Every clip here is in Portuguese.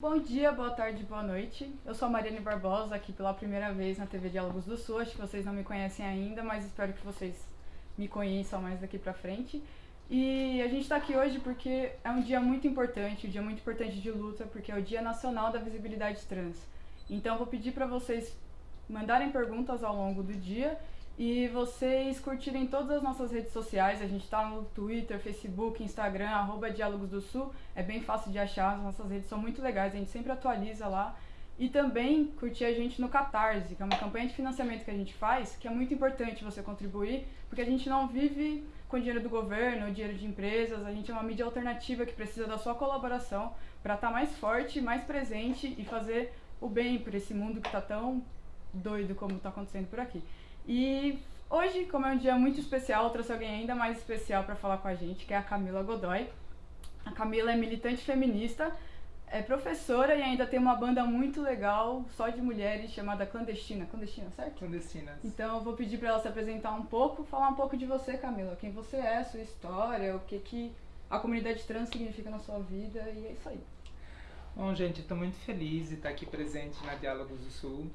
Bom dia, boa tarde, boa noite. Eu sou a Mariane Barbosa, aqui pela primeira vez na TV Diálogos do Sul. Acho que vocês não me conhecem ainda, mas espero que vocês me conheçam mais daqui pra frente. E a gente está aqui hoje porque é um dia muito importante, um dia muito importante de luta, porque é o Dia Nacional da Visibilidade Trans. Então vou pedir para vocês mandarem perguntas ao longo do dia e vocês curtirem todas as nossas redes sociais. A gente está no Twitter, Facebook, Instagram, arroba Diálogos do Sul. É bem fácil de achar, as nossas redes são muito legais, a gente sempre atualiza lá. E também curtir a gente no Catarse, que é uma campanha de financiamento que a gente faz, que é muito importante você contribuir, porque a gente não vive com dinheiro do governo, dinheiro de empresas, a gente é uma mídia alternativa que precisa da sua colaboração para estar tá mais forte, mais presente e fazer o bem por esse mundo que está tão doido como está acontecendo por aqui. E hoje, como é um dia muito especial, eu trouxe alguém ainda mais especial para falar com a gente, que é a Camila Godoy. A Camila é militante feminista, é professora e ainda tem uma banda muito legal só de mulheres chamada Clandestina. Clandestina, certo? Clandestinas. Então eu vou pedir para ela se apresentar um pouco, falar um pouco de você, Camila. Quem você é, sua história, o que, que a comunidade trans significa na sua vida e é isso aí. Bom, gente, estou muito feliz de estar aqui presente na Diálogos do Sul.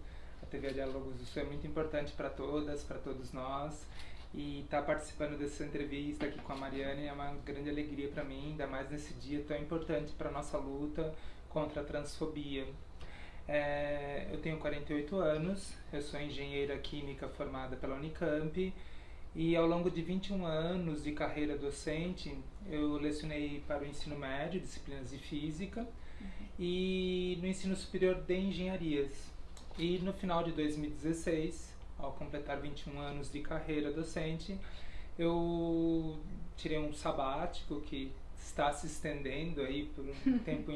TV Diálogos do Sul é muito importante para todas, para todos nós. E estar tá participando dessa entrevista aqui com a Mariane é uma grande alegria para mim, ainda mais nesse dia tão importante para a nossa luta contra a transfobia. É, eu tenho 48 anos, eu sou engenheira química formada pela Unicamp e ao longo de 21 anos de carreira docente, eu lecionei para o ensino médio, disciplinas de física, uhum. e no ensino superior de engenharias. E no final de 2016, ao completar 21 anos de carreira docente, eu tirei um sabático que está se estendendo aí por um tempo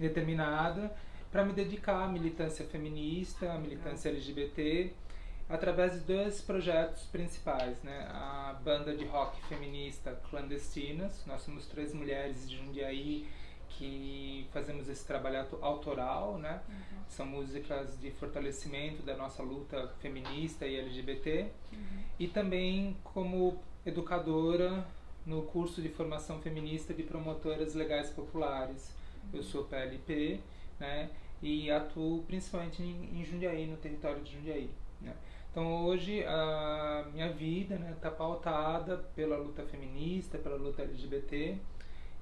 indeterminado para me dedicar à militância feminista, à militância LGBT, através de dois projetos principais, né? A banda de rock feminista Clandestinas, nós somos três mulheres de Jundiaí que fazemos esse trabalho autoral, né? Uhum. São músicas de fortalecimento da nossa luta feminista e LGBT. Uhum. E também como educadora no curso de formação feminista de promotoras legais populares. Uhum. Eu sou PLP, né? E atuo principalmente em, em Jundiaí, no território de Jundiaí, né? Então hoje a minha vida está né, tá pautada pela luta feminista, pela luta LGBT,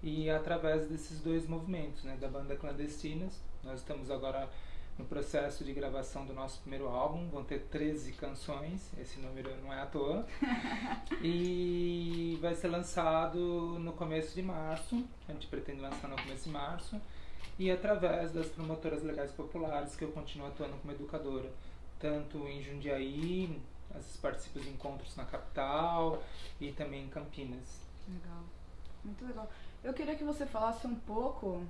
e através desses dois movimentos, né, da banda Clandestinas. Nós estamos agora no processo de gravação do nosso primeiro álbum, vão ter 13 canções, esse número não é à toa. e vai ser lançado no começo de março, a gente pretende lançar no começo de março, e através das promotoras legais populares que eu continuo atuando como educadora, tanto em Jundiaí, as participo de encontros na capital e também em Campinas. Legal, muito legal. Eu queria que você falasse um pouco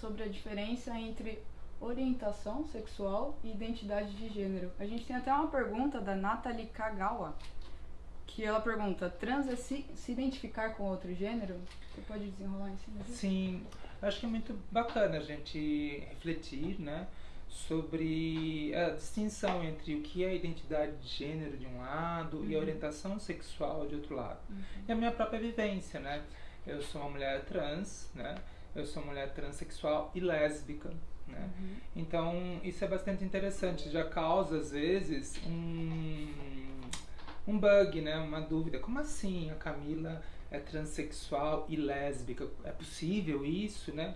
sobre a diferença entre orientação sexual e identidade de gênero. A gente tem até uma pergunta da Nathalie Kagawa, que ela pergunta: trans é se, se identificar com outro gênero? Você pode desenrolar em cima disso? Sim, acho que é muito bacana a gente refletir, né? sobre a distinção entre o que é a identidade de gênero de um lado uhum. e a uhum. orientação sexual de outro lado. Uhum. E a minha própria vivência, né? Eu sou uma mulher trans, né? Eu sou uma mulher transexual e lésbica, né? Uhum. Então, isso é bastante interessante, já causa às vezes um um bug, né? Uma dúvida. Como assim a Camila é transexual e lésbica? É possível isso, né?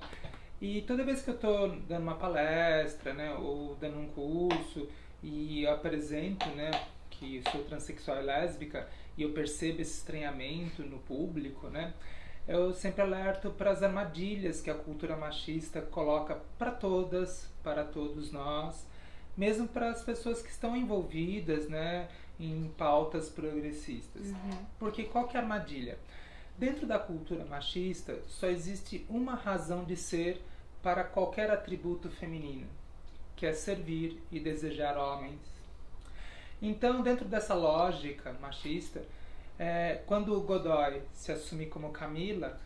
E toda vez que eu estou dando uma palestra, né, ou dando um curso e eu apresento, né, que sou transexual e lésbica e eu percebo esse estranhamento no público, né, eu sempre alerto para as armadilhas que a cultura machista coloca para todas, para todos nós, mesmo para as pessoas que estão envolvidas né, em pautas progressistas. Uhum. Porque qual que é a armadilha? Dentro da cultura machista, só existe uma razão de ser para qualquer atributo feminino, que é servir e desejar homens. Então, dentro dessa lógica machista, é, quando o Godoy se assumir como Camila,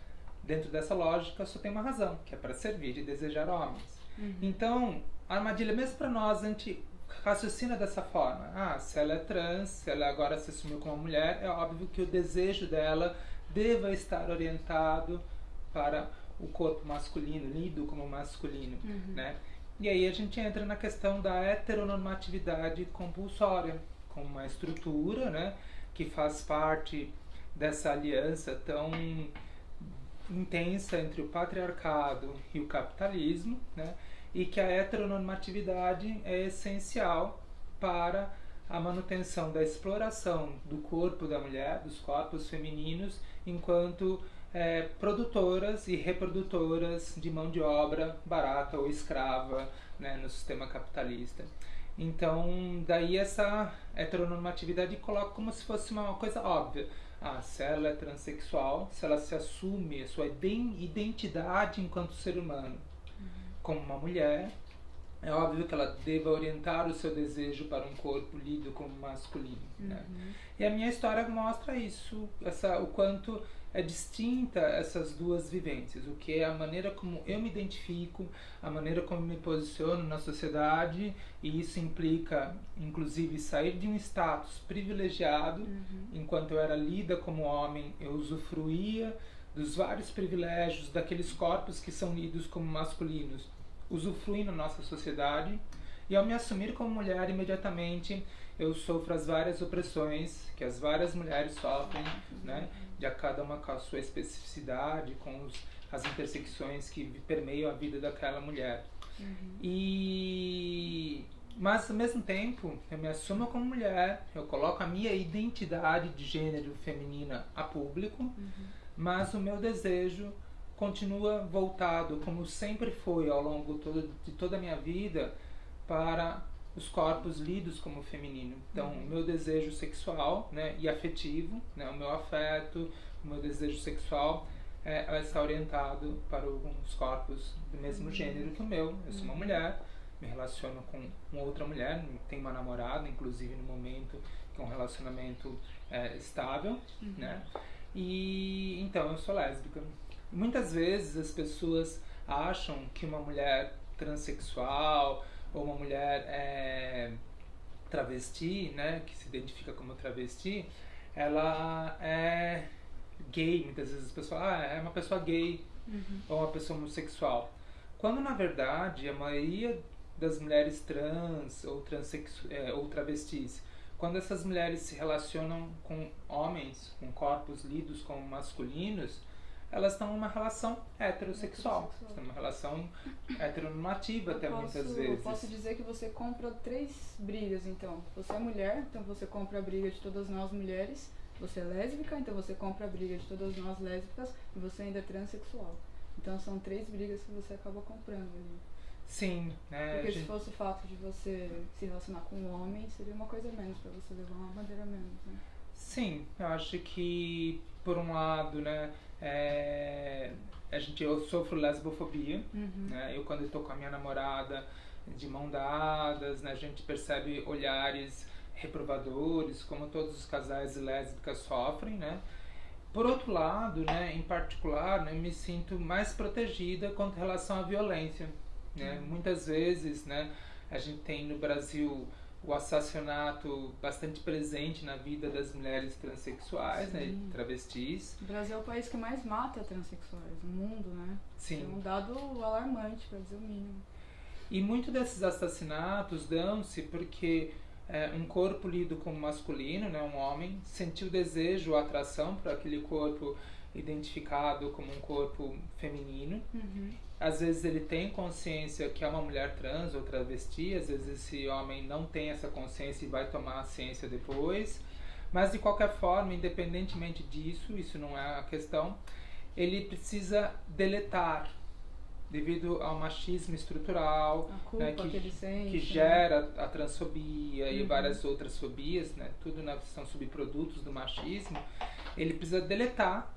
dentro dessa lógica só tem uma razão, que é para servir e desejar homens. Uhum. Então, a armadilha, mesmo para nós, a gente raciocina dessa forma. Ah, se ela é trans, se ela agora se assumiu como mulher, é óbvio que o desejo dela deva estar orientado para o corpo masculino, lido como masculino, Uhum. né? E aí a gente entra na questão da heteronormatividade compulsória, como uma estrutura, né, que faz parte dessa aliança tão intensa entre o patriarcado e o capitalismo, né, e que a heteronormatividade é essencial para a manutenção da exploração do corpo da mulher, dos corpos femininos, enquanto é, produtoras e reprodutoras de mão de obra barata ou escrava né, no sistema capitalista. Então, daí essa heteronormatividade coloca como se fosse uma coisa óbvia. Ah, se ela é transexual, se ela se assume a sua identidade enquanto ser humano como uma mulher, é óbvio que ela deva orientar o seu desejo para um corpo lido como masculino. Né? Uhum. E a minha história mostra isso, essa, o quanto é distinta essas duas vivências, o que é a maneira como eu me identifico, a maneira como me posiciono na sociedade, e isso implica, inclusive, sair de um status privilegiado, Uhum. enquanto eu era lida como homem, eu usufruía dos vários privilégios daqueles corpos que são lidos como masculinos, usufruem na nossa sociedade, e ao me assumir como mulher, imediatamente eu sofro as várias opressões que as várias mulheres sofrem, né? De a cada uma com a sua especificidade, com os, as intersecções que permeiam a vida daquela mulher. Uhum. E mas ao mesmo tempo, eu me assumo como mulher, eu coloco a minha identidade de gênero feminina a público, Uhum. mas o meu desejo continua voltado, como sempre foi ao longo todo, de toda a minha vida, para os corpos lidos como feminino. Então, Uhum. o meu desejo sexual né, e afetivo, né, o meu afeto, o meu desejo sexual é, vai estar orientado para os corpos do mesmo Uhum. gênero que o meu. Eu sou uma Uhum. mulher, me relaciono com uma outra mulher, tenho uma namorada, inclusive no momento que é um relacionamento é, estável, Uhum. né? E então eu sou lésbica. Muitas vezes as pessoas acham que uma mulher transexual ou uma mulher é, travesti, né, que se identifica como travesti, ela é gay. Muitas vezes as pessoas, ah, é uma pessoa gay Uhum. ou uma pessoa homossexual. Quando na verdade a maioria das mulheres trans ou, transexu é, ou travestis, quando essas mulheres se relacionam com homens, com corpos lidos como masculinos, elas estão numa relação heterossexual, Heterossexual. estão numa relação heteronormativa Eu até posso, muitas vezes. posso dizer que você compra três brigas, então. Você é mulher, então você compra a briga de todas nós mulheres. Você é lésbica, então você compra a briga de todas nós lésbicas. E você ainda é transexual. Então são três brigas que você acaba comprando ali. Sim, né? Porque a se gente- fosse o fato de você se relacionar com um homem, seria uma coisa menos pra você levar uma bandeira menos, né? Sim, eu acho que por um lado, né, é, a gente eu sofro lesbofobia, Uhum. né? Eu quando estou com a minha namorada de mão dadas, né, a gente percebe olhares reprovadores, como todos os casais lésbicas sofrem, né? Por outro lado, né, em particular, né, eu me sinto mais protegida quanto relação à violência, né? Muitas vezes, né, a gente tem no Brasil o assassinato bastante presente na vida das mulheres transexuais, né, Sim. travestis. O Brasil é o país que mais mata transexuais no mundo, né? Sim. É um dado alarmante, pra dizer o mínimo. E muito desses assassinatos dão-se porque é, um corpo lido como masculino, né, um homem, sentiu desejo ou atração por aquele corpo identificado como um corpo feminino. Uhum. Às vezes ele tem consciência que é uma mulher trans ou travesti, às vezes esse homem não tem essa consciência e vai tomar a ciência depois. Mas de qualquer forma, independentemente disso, isso não é a questão, ele precisa deletar devido ao machismo estrutural, né, que, ele sente. que né? gera a transfobia e Uhum. várias outras fobias, né? Tudo na, são subprodutos do machismo. Ele precisa deletar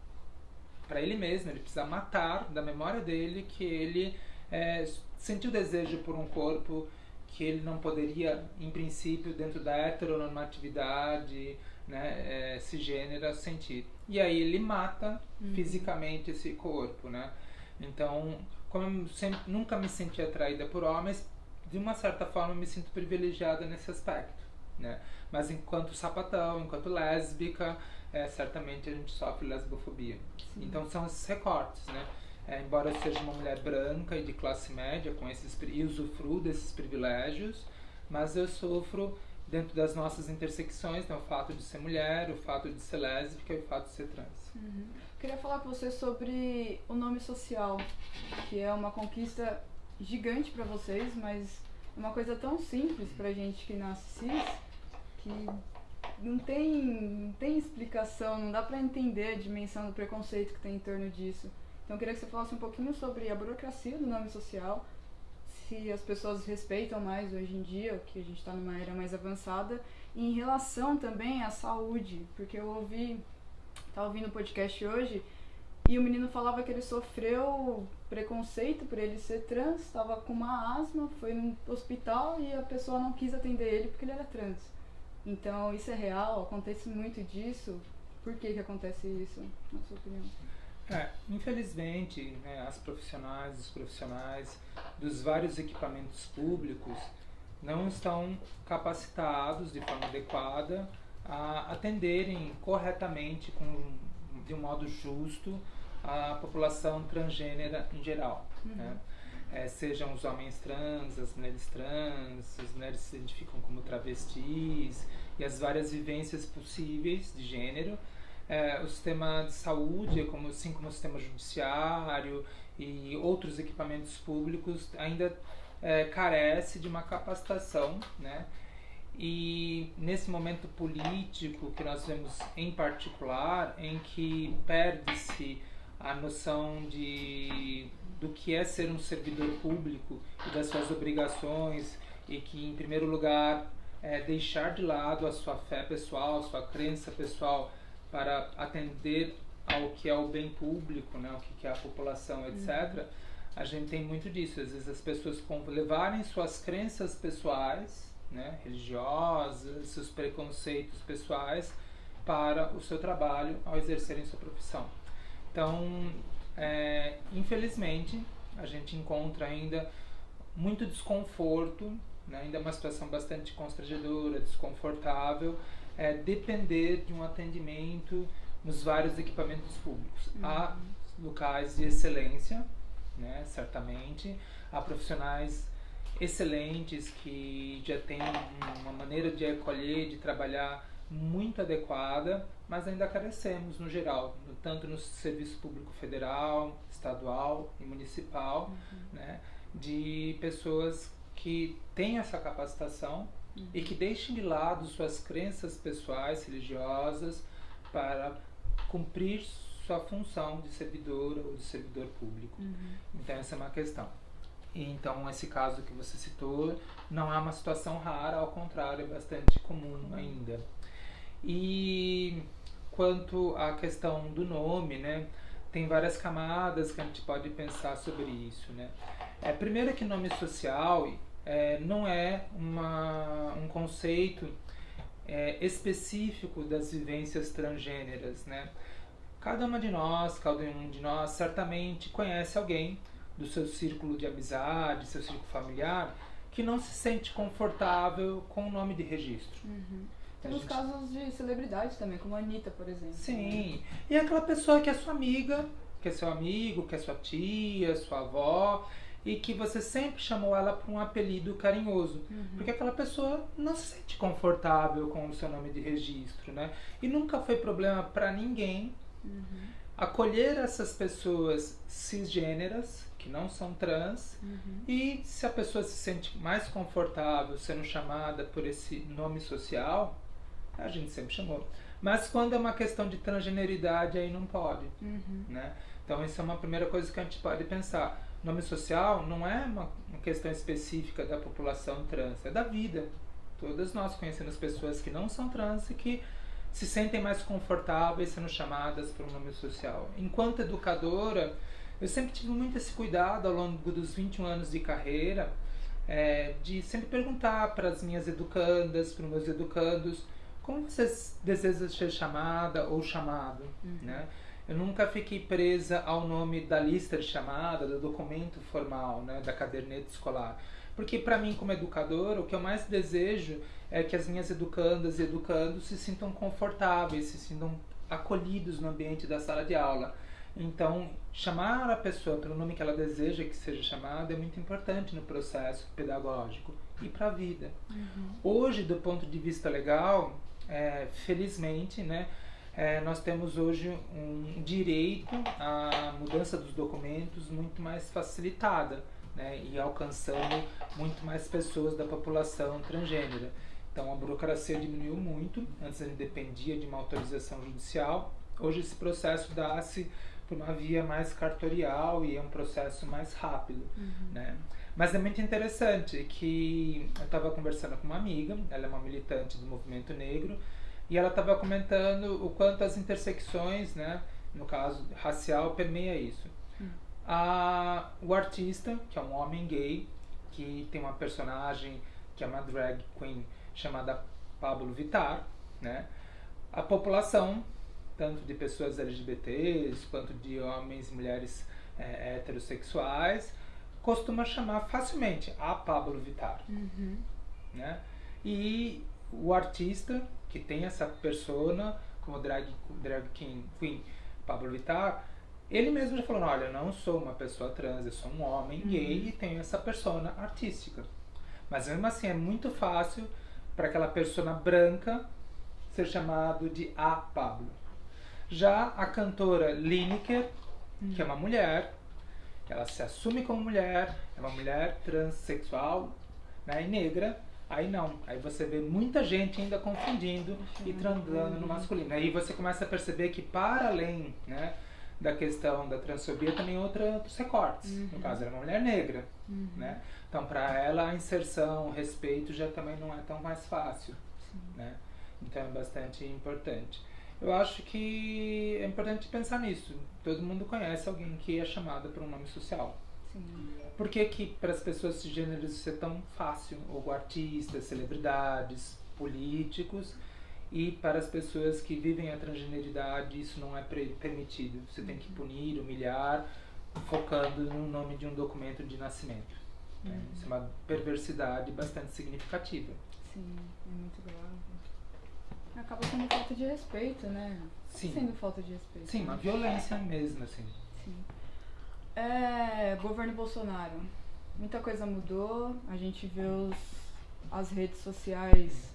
para ele mesmo, ele precisa matar da memória dele que ele é, sentiu desejo por um corpo que ele não poderia, em princípio, dentro da heteronormatividade, né, é, cisgênera, sentir. E aí ele mata Uhum. fisicamente esse corpo, né? Então, como eu sempre, nunca me senti atraída por homens, de uma certa forma eu me sinto privilegiada nesse aspecto, né? Mas enquanto sapatão, enquanto lésbica, é, certamente a gente sofre lesbofobia. Sim. Então são esses recortes, né? é, embora eu seja uma mulher branca e de classe média com esses e usufruo desses privilégios, mas eu sofro dentro das nossas intersecções, né, o fato de ser mulher, o fato de ser lésbica e o fato de ser trans. Uhum. Queria falar com você sobre o nome social, que é uma conquista gigante para vocês, mas é uma coisa tão simples pra gente que nasce cis, que não tem, não tem explicação, não dá para entender a dimensão do preconceito que tem em torno disso. Então eu queria que você falasse um pouquinho sobre a burocracia do nome social, se as pessoas respeitam mais hoje em dia, que a gente está numa era mais avançada, e em relação também à saúde, porque eu ouvi, estava ouvindo o podcast hoje, e o menino falava que ele sofreu preconceito por ele ser trans, estava com uma asma, foi no hospital e a pessoa não quis atender ele porque ele era trans. Então, isso é real, acontece muito disso. Por que, que acontece isso, na sua opinião? É, infelizmente, né, as profissionais, os profissionais dos vários equipamentos públicos não estão capacitados de forma adequada a atenderem corretamente, com, de um modo justo, a população transgênera em geral. Uhum. Né? É, sejam os homens trans, as mulheres trans, as mulheres se identificam como travestis e as várias vivências possíveis de gênero. É, o sistema de saúde, como, assim como o sistema judiciário e outros equipamentos públicos, ainda é, carece de uma capacitação, né? E nesse momento político que nós vemos em particular, em que perde-se a noção de do que é ser um servidor público e das suas obrigações e que em primeiro lugar é deixar de lado a sua fé pessoal, a sua crença pessoal para atender ao que é o bem público, né, o que é a população, etc. A gente tem muito disso. Às vezes as pessoas levarem suas crenças pessoais, né, religiosas, seus preconceitos pessoais para o seu trabalho ao exercerem sua profissão. Então, é, infelizmente, a gente encontra ainda muito desconforto, né, ainda uma situação bastante constrangedora, desconfortável, é, depender de um atendimento nos vários equipamentos públicos. Uhum. Há locais de excelência, né, certamente, há profissionais excelentes que já têm uma maneira de acolher, de trabalhar muito adequada, mas ainda carecemos no geral, tanto no serviço público federal, estadual e municipal, uhum. né, de pessoas que têm essa capacitação uhum. e que deixem de lado suas crenças pessoais, religiosas, para cumprir sua função de servidora ou de servidor público. Uhum. Então essa é uma questão. Então esse caso que você citou não é uma situação rara, ao contrário, é bastante comum ainda. E quanto à questão do nome, né? Tem várias camadas que a gente pode pensar sobre isso, né? É, primeiro que nome social é, não é uma, um conceito é, específico das vivências transgêneras, né? Cada uma de nós, cada um de nós certamente conhece alguém do seu círculo de amizade, seu círculo familiar, que não se sente confortável com o nome de registro. Uhum. Temos gente... casos de celebridades também, como a Anitta, por exemplo. Sim. E aquela pessoa que é sua amiga, que é seu amigo, que é sua tia, sua avó, e que você sempre chamou ela por um apelido carinhoso. Uhum. Porque aquela pessoa não se sente confortável com o seu nome de registro, né? E nunca foi problema para ninguém uhum. acolher essas pessoas cisgêneras, que não são trans, uhum. e se a pessoa se sente mais confortável sendo chamada por esse nome social, a gente sempre chamou. Mas quando é uma questão de transgeneridade, aí não pode. Uhum. Né? Então, isso é uma primeira coisa que a gente pode pensar. Nome social não é uma, questão específica da população trans, é da vida. Todas nós conhecemos pessoas que não são trans e que se sentem mais confortáveis sendo chamadas por um nome social. Enquanto educadora, eu sempre tive muito esse cuidado ao longo dos 21 anos de carreira, é, de sempre perguntar para as minhas educandas, para os meus educandos, como você deseja ser chamada ou chamado, uhum. né? Eu nunca fiquei presa ao nome da lista de chamada, do documento formal, né, da caderneta escolar. Porque para mim, como educador, o que eu mais desejo é que as minhas educandas e educandos se sintam confortáveis, se sintam acolhidos no ambiente da sala de aula. Então, chamar a pessoa pelo nome que ela deseja que seja chamada é muito importante no processo pedagógico e para a vida. Uhum. Hoje, do ponto de vista legal, é, felizmente, né, é, nós temos hoje um direito à mudança dos documentos muito mais facilitada né, e alcançando muito mais pessoas da população transgênera. Então a burocracia diminuiu muito, antes ele dependia de uma autorização judicial, hoje esse processo dá-se por uma via mais cartorial e é um processo mais rápido. Uhum. Né? Mas é muito interessante que eu estava conversando com uma amiga, ela é uma militante do movimento negro, e ela estava comentando o quanto as intersecções, né, no caso racial, permeia isso. Hum. A, o artista, que é um homem gay, que tem uma personagem que é uma drag queen chamada Pablo Vittar, né? A população, tanto de pessoas LGBTs quanto de homens e mulheres é, heterossexuais, costuma chamar facilmente a Pablo Vittar, uhum. né? E o artista que tem essa persona como drag, drag king, queen Pablo Vittar, ele mesmo já falou, olha, eu não sou uma pessoa trans, eu sou um homem uhum. gay e tenho essa persona artística. Mas mesmo assim é muito fácil para aquela persona branca ser chamado de a Pablo. Já a cantora Lineker, uhum. que é uma mulher, ela se assume como mulher, é uma mulher transexual né, e negra, Aí não, aí você vê muita gente ainda confundindo e transando no masculino. Aí você começa a perceber que para além, né, da questão da transfobia também outra, outros recortes. Uhum. No caso, ela é uma mulher negra, uhum. né? Então, para ela a inserção, o respeito já também não é tão mais fácil, Sim. né? Então é bastante importante. Eu acho que é importante pensar nisso. Todo mundo conhece alguém que é chamado por um nome social. Sim. Por que, que para as pessoas cisgêneras isso é tão fácil? Ou artistas, celebridades, políticos, e para as pessoas que vivem a transgeneridade isso não é permitido. Você tem que uhum. punir, humilhar, focando no nome de um documento de nascimento. Né? Uhum. Isso é uma perversidade bastante significativa. Sim, é muito grave. Acaba sendo falta de respeito, né? Sim. Sendo falta de respeito. Sim, uma violência mesmo, assim. Sim. É, governo Bolsonaro. Muita coisa mudou. A gente vê os, as redes sociais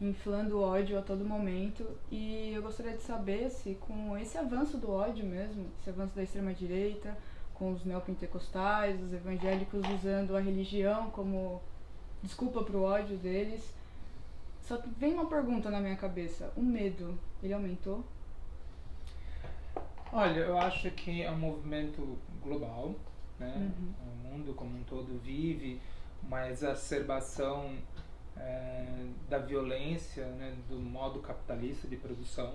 inflando ódio a todo momento. E eu gostaria de saber se, com esse avanço do ódio mesmo, esse avanço da extrema-direita, com os neopentecostais, os evangélicos usando a religião como desculpa para o ódio deles. Só que vem uma pergunta na minha cabeça: o medo, ele aumentou? Olha, eu acho que é um movimento global, né? Uhum. O mundo como um todo vive uma exacerbação é, da violência, né? do modo capitalista de produção.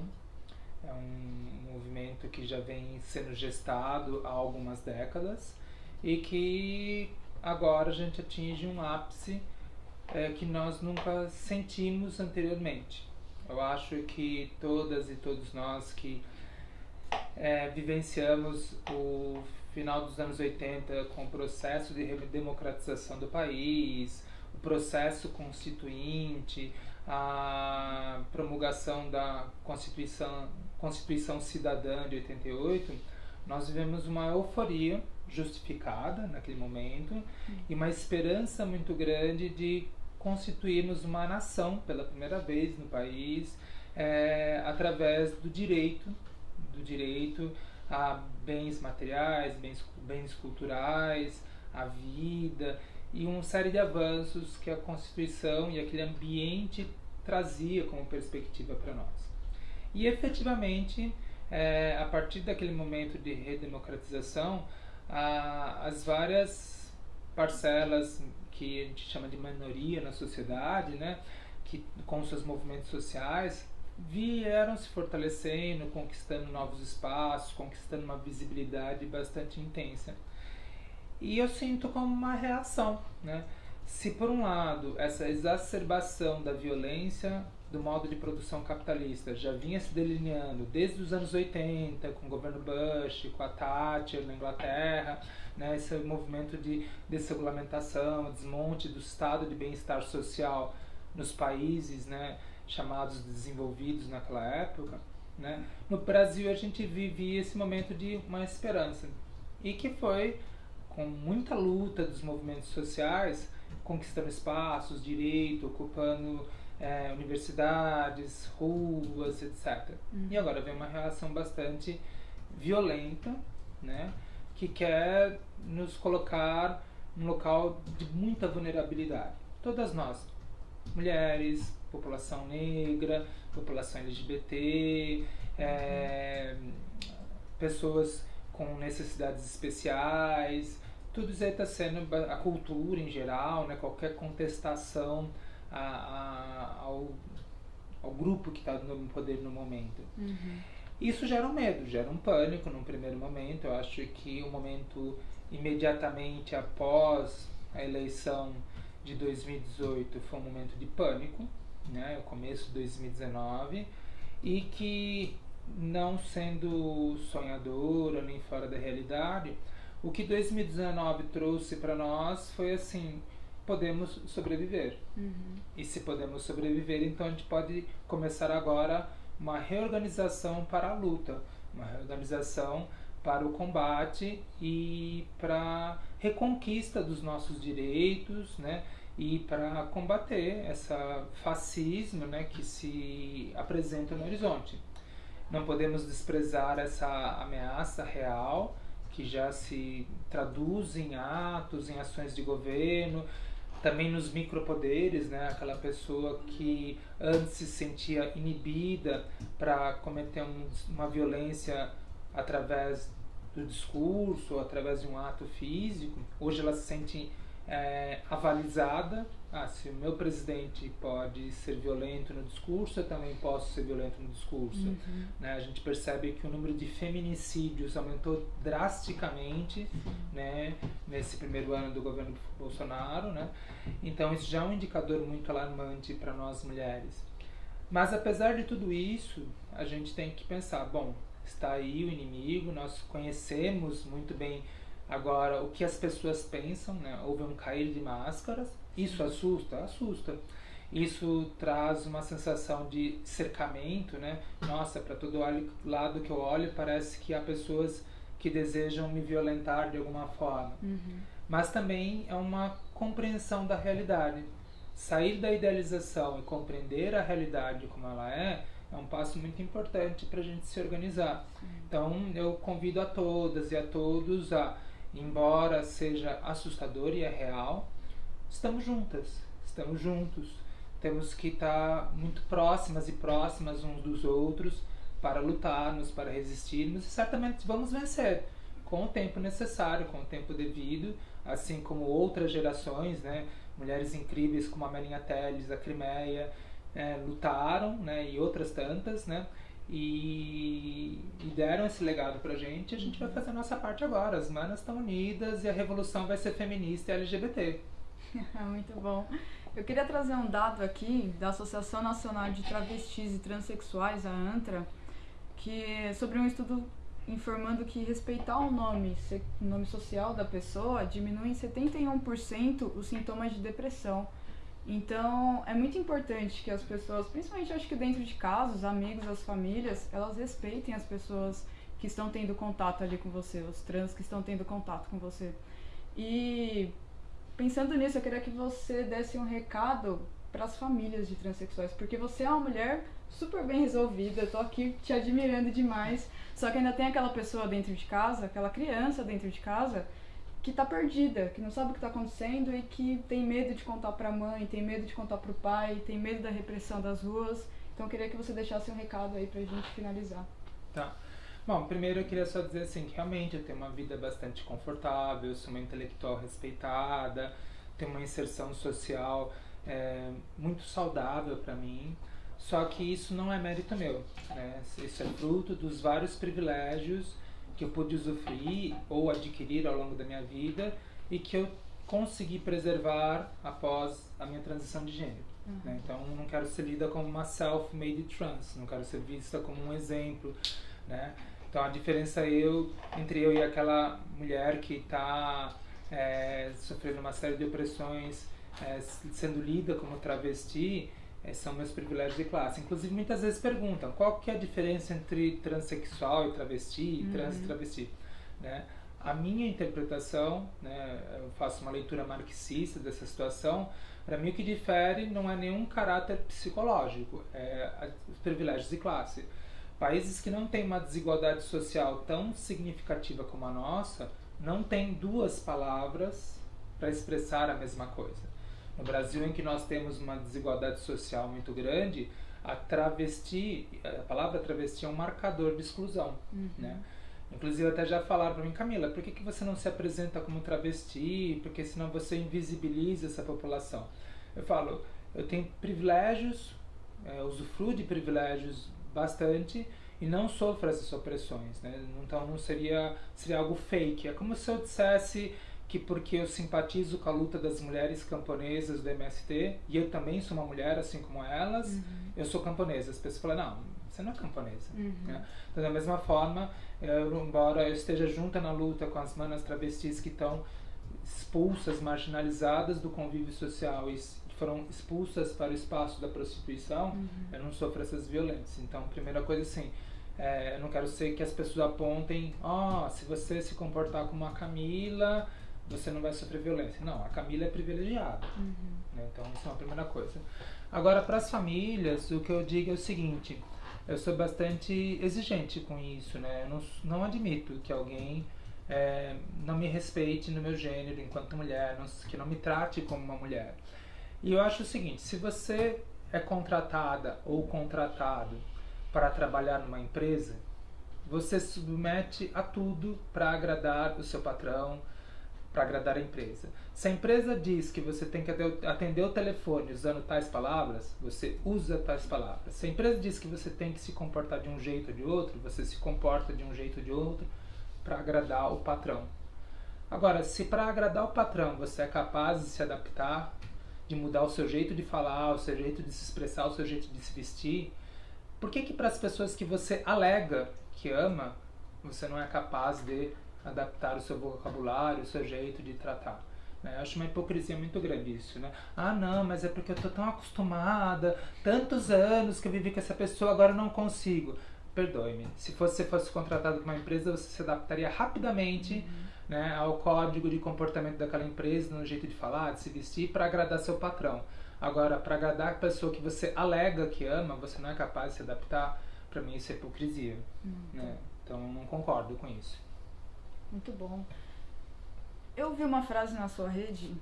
É um movimento que já vem sendo gestado há algumas décadas e que agora a gente atinge um ápice é, que nós nunca sentimos anteriormente. Eu acho que todas e todos nós que é, vivenciamos o final dos anos 80 com o processo de democratização do país, o processo constituinte, a promulgação da Constituição, Constituição Cidadã de 88, nós vivemos uma euforia justificada naquele momento e uma esperança muito grande de constituirmos uma nação pela primeira vez no país é, através do direito do direito a bens materiais, bens, bens culturais, a vida e uma série de avanços que a Constituição e aquele ambiente trazia como perspectiva para nós. E efetivamente, é, a partir daquele momento de redemocratização, a, as várias parcelas que a gente chama de minoria na sociedade, né, que com seus movimentos sociais vieram se fortalecendo, conquistando novos espaços, conquistando uma visibilidade bastante intensa. E eu sinto como uma reação, né? Se por um lado essa exacerbação da violência do modo de produção capitalista já vinha se delineando desde os anos 80 com o governo Bush, com a Thatcher na Inglaterra, né, esse movimento de desregulamentação, desmonte do estado de bem-estar social nos países, né, chamados desenvolvidos naquela época, Né? No Brasil a gente vivia esse momento de uma esperança e que foi com muita luta dos movimentos sociais, conquistando espaços, direito, ocupando é, universidades, ruas, etc. Uhum. E agora vem uma reação bastante violenta, né, que quer nos colocar num local de muita vulnerabilidade. Todas nós, mulheres, população negra, população LGBT, é, pessoas com necessidades especiais, tudo isso está sendo a cultura em geral, né, qualquer contestação a, a, ao, ao grupo que está no poder no momento. Uhum. Isso gera um medo, gera um pânico num primeiro momento. Eu acho que o momento imediatamente após a eleição de 2018 foi um momento de pânico, né, o começo de 2019, e que não sendo sonhadora nem fora da realidade, o que 2019 trouxe para nós foi assim, podemos sobreviver. Uhum. E se podemos sobreviver, então a gente pode começar agora uma reorganização para a luta, uma reorganização para o combate e para reconquista dos nossos direitos, né? E para combater essa fascismo, né, que se apresenta no horizonte. Não podemos desprezar essa ameaça real que já se traduz em atos, em ações de governo, também nos micropoderes, né? Aquela pessoa que antes se sentia inibida para cometer um, uma violência através do discurso, através de um ato físico, hoje ela se sente é, avalizada. Ah, se o meu presidente pode ser violento no discurso, eu também posso ser violento no discurso. Uhum. Né? A gente percebe que o número de feminicídios aumentou drasticamente né, nesse primeiro ano do governo Bolsonaro. Né? Então, isso já é um indicador muito alarmante para nós mulheres. Mas, apesar de tudo isso, a gente tem que pensar: bom, está aí o inimigo, nós conhecemos muito bem Agora, o que as pessoas pensam, né? Houve um cair de máscaras. Isso assusta? Assusta. Isso traz uma sensação de cercamento, né? Nossa, para todo lado que eu olho, parece que há pessoas que desejam me violentar de alguma forma. Uhum. Mas também é uma compreensão da realidade. Sair da idealização e compreender a realidade como ela é, é um passo muito importante para a gente se organizar. Uhum. Então, eu convido a todas e a todos a embora seja assustador e é real, estamos juntas, estamos juntos. Temos que estar muito próximas e próximas uns dos outros para lutarmos, para resistirmos e certamente vamos vencer com o tempo necessário, com o tempo devido, assim como outras gerações, né? Mulheres incríveis como a Marinha Teles, a Crimeia, é, lutaram, né? E outras tantas, né? E, e deram esse legado pra gente, a gente vai fazer a nossa parte agora. As manas estão unidas e a revolução vai ser feminista e LGBT. Muito bom. Eu queria trazer um dado aqui da Associação Nacional de Travestis e Transsexuais, a ANTRA, que é sobre um estudo informando que respeitar o nome, o nome social da pessoa diminui em 71% os sintomas de depressão. Então, é muito importante que as pessoas, principalmente acho que dentro de casa, os amigos, as famílias, elas respeitem as pessoas que estão tendo contato ali com você, os trans que estão tendo contato com você. E pensando nisso, eu queria que você desse um recado para as famílias de transexuais, porque você é uma mulher super bem resolvida, eu tô aqui te admirando demais, só que ainda tem aquela pessoa dentro de casa, aquela criança dentro de casa que está perdida, que não sabe o que está acontecendo e que tem medo de contar para a mãe, tem medo de contar para o pai, tem medo da repressão das ruas. Então eu queria que você deixasse um recado aí para a gente finalizar. Tá. Bom, primeiro eu queria só dizer assim que realmente eu tenho uma vida bastante confortável, sou uma intelectual respeitada, tenho uma inserção social é, muito saudável para mim. Só que isso não é mérito meu, né? Isso é fruto dos vários privilégios que eu pude usufruir ou adquirir ao longo da minha vida e que eu consegui preservar após a minha transição de gênero. Uhum. Né? Então, não quero ser lida como uma self-made trans, não quero ser vista como um exemplo, né? Então, a diferença eu entre eu e aquela mulher que está é, sofrendo uma série de opressões, é, sendo lida como travesti, é, são meus privilégios de classe. Inclusive, muitas vezes perguntam qual que é a diferença entre transexual e travesti, uhum. trans e travesti. Né? A minha interpretação, né, eu faço uma leitura marxista dessa situação, para mim o que difere não é nenhum caráter psicológico, é os privilégios de classe. Países que não têm uma desigualdade social tão significativa como a nossa, não têm duas palavras para expressar a mesma coisa. No Brasil, em que nós temos uma desigualdade social muito grande, a travesti, a palavra travesti é um marcador de exclusão, uhum. né? Inclusive até já falaram para mim, Camila, por que, que você não se apresenta como travesti? Porque senão você invisibiliza essa população. Eu falo, eu tenho privilégios, é, usufruo de privilégios bastante e não sofro essas opressões, né? Então não seria seria algo fake. É como se eu dissesse que porque eu simpatizo com a luta das mulheres camponesas do MST e eu também sou uma mulher assim como elas, uhum. eu sou camponesa. As pessoas falam, não, você não é camponesa. Uhum. Né? Então, da mesma forma, eu, embora eu esteja junta na luta com as manas travestis que estão expulsas, marginalizadas do convívio social e foram expulsas para o espaço da prostituição, uhum. eu não sofro essas violências. Então, primeira coisa assim, é, eu não quero ser que as pessoas apontem, ó, oh, se você se comportar como a Camila, você não vai sofrer violência. Não, a Camila é privilegiada. Uhum. Né? Então, isso é uma primeira coisa. Agora, para as famílias, o que eu digo é o seguinte: eu sou bastante exigente com isso, né? Eu não, não admito que alguém é, não me respeite no meu gênero enquanto mulher, não, que não me trate como uma mulher. E eu acho o seguinte: se você é contratada ou contratado para trabalhar numa empresa, você submete a tudo para agradar o seu patrão, para agradar a empresa. Se a empresa diz que você tem que atender o telefone usando tais palavras, você usa tais palavras. Se a empresa diz que você tem que se comportar de um jeito ou de outro, você se comporta de um jeito ou de outro para agradar o patrão. Agora, se para agradar o patrão você é capaz de se adaptar, de mudar o seu jeito de falar, o seu jeito de se expressar, o seu jeito de se vestir, por que que para as pessoas que você alega que ama, você não é capaz de adaptar o seu vocabulário, o seu jeito de tratar. Né? Eu acho uma hipocrisia muito grande isso, né? Ah, não, mas é porque eu tô tão acostumada, tantos anos que eu vivi com essa pessoa, agora eu não consigo. Perdoe-me. Se você fosse contratado por uma empresa, você se adaptaria rapidamente uhum. né, ao código de comportamento daquela empresa, no jeito de falar, de se vestir, para agradar seu patrão. Agora, para agradar a pessoa que você alega que ama, você não é capaz de se adaptar, para mim isso é hipocrisia. Uhum. Né? Então, não concordo com isso. Muito bom. Eu vi uma frase na sua rede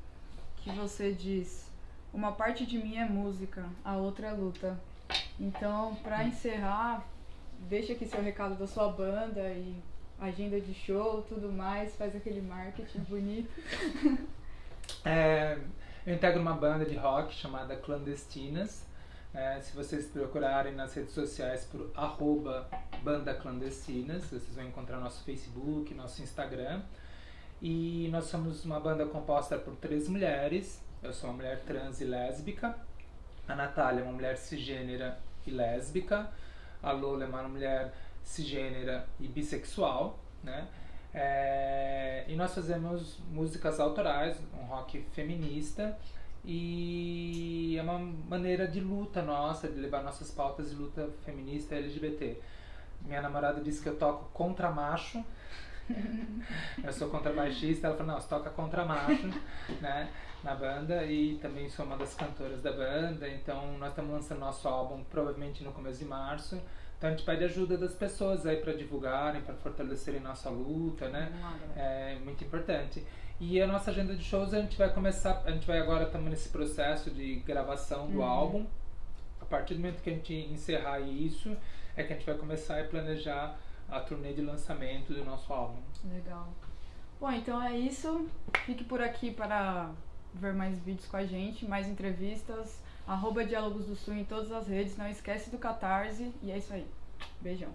que você diz: Uma parte de mim é música, a outra é luta. Então, para encerrar, deixa aqui seu recado da sua banda e agenda de show, tudo mais, faz aquele marketing bonito. É, eu integro uma banda de rock chamada Clandestinas. É, se vocês procurarem nas redes sociais por arroba Banda Clandestinas, vocês vão encontrar nosso Facebook, nosso Instagram. E nós somos uma banda composta por três mulheres. Eu sou uma mulher trans e lésbica. A Natália é uma mulher cisgênera e lésbica. A Lola é uma mulher cisgênera e bissexual, né? É, e nós fazemos músicas autorais, um rock feminista e é uma maneira de luta nossa, de levar nossas pautas de luta feminista LGBT. Minha namorada disse que eu toco contra macho. eu sou contrabaixista, ela falou, não, você toca contra macho, né, na banda e também sou uma das cantoras da banda, então nós estamos lançando nosso álbum provavelmente no começo de março. Então a gente pede ajuda das pessoas aí para divulgarem, para fortalecerem nossa luta, né? É muito importante. E a nossa agenda de shows a gente vai começar, a gente vai agora estamos nesse processo de gravação do uhum. álbum. A partir do momento que a gente encerrar isso, é que a gente vai começar a planejar a turnê de lançamento do nosso álbum. Legal. Bom, então é isso. Fique por aqui para ver mais vídeos com a gente, mais entrevistas. Arroba Diálogos do Sul em todas as redes. Não esquece do Catarse. E é isso aí. Beijão.